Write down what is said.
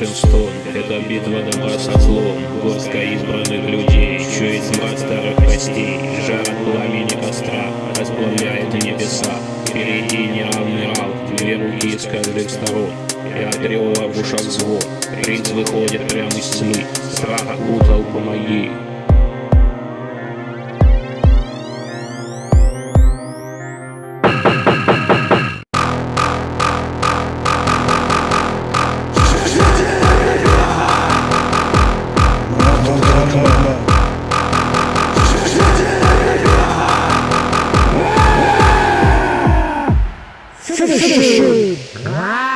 большинством Это битва добра со злом. Горстка избранных людей Чует тьма старых костей. Жар пламени костра Расплавляет небеса. Впереди не равно с каждых сторон И от рева в ушах звон. Принц выходит прямо из тьмы. Страх окутал, помоги Finish him!